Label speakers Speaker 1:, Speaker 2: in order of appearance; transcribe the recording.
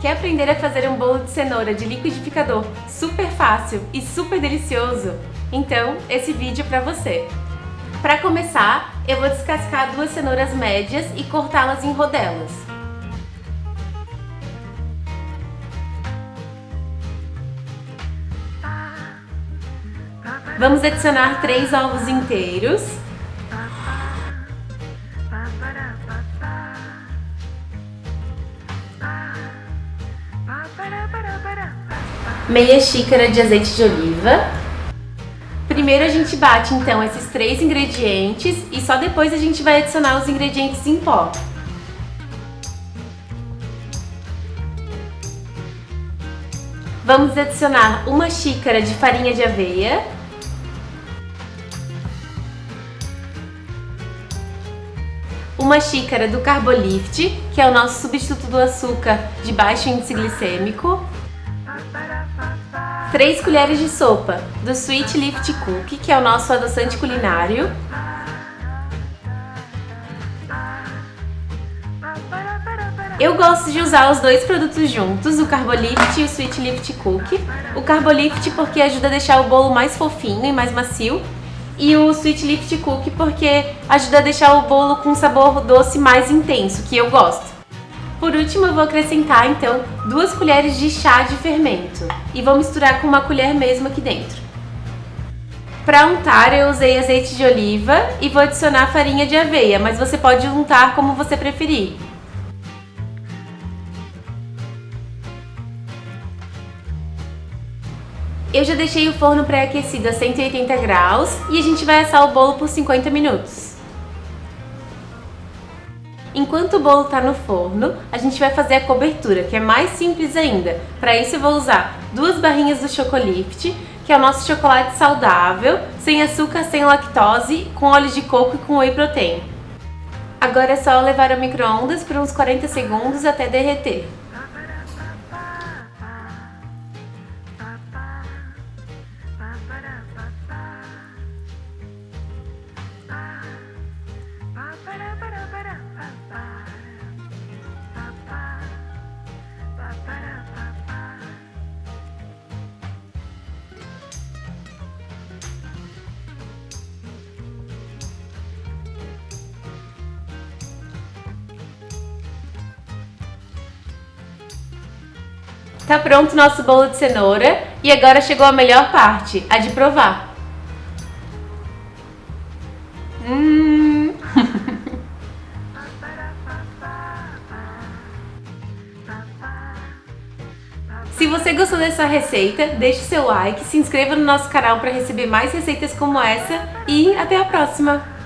Speaker 1: Quer aprender a fazer um bolo de cenoura de liquidificador super fácil e super delicioso? Então, esse vídeo é para você. Para começar, eu vou descascar duas cenouras médias e cortá-las em rodelas. Vamos adicionar três ovos inteiros. Meia xícara de azeite de oliva. Primeiro a gente bate então esses três ingredientes e só depois a gente vai adicionar os ingredientes em pó. Vamos adicionar uma xícara de farinha de aveia. Uma xícara do Carbolift, que é o nosso substituto do açúcar de baixo índice glicêmico. 3 colheres de sopa do Sweet Lift Cookie, que é o nosso adoçante culinário. Eu gosto de usar os dois produtos juntos, o Carbolift e o Sweet Lift Cookie. O Carbolift porque ajuda a deixar o bolo mais fofinho e mais macio. E o Sweet Lift Cookie porque ajuda a deixar o bolo com um sabor doce mais intenso, que eu gosto. Por último, eu vou acrescentar, então, duas colheres de chá de fermento. E vou misturar com uma colher mesmo aqui dentro. Para untar, eu usei azeite de oliva e vou adicionar farinha de aveia, mas você pode untar como você preferir. Eu já deixei o forno pré-aquecido a 180 graus e a gente vai assar o bolo por 50 minutos. Enquanto o bolo está no forno, a gente vai fazer a cobertura, que é mais simples ainda. Para isso eu vou usar duas barrinhas do Chocolift, que é o nosso chocolate saudável, sem açúcar, sem lactose, com óleo de coco e com whey protein. Agora é só levar ao micro-ondas por uns 40 segundos até derreter. Tá pronto o nosso bolo de cenoura e agora chegou a melhor parte, a de provar. Hum. Se você gostou dessa receita, deixe seu like, se inscreva no nosso canal para receber mais receitas como essa e até a próxima!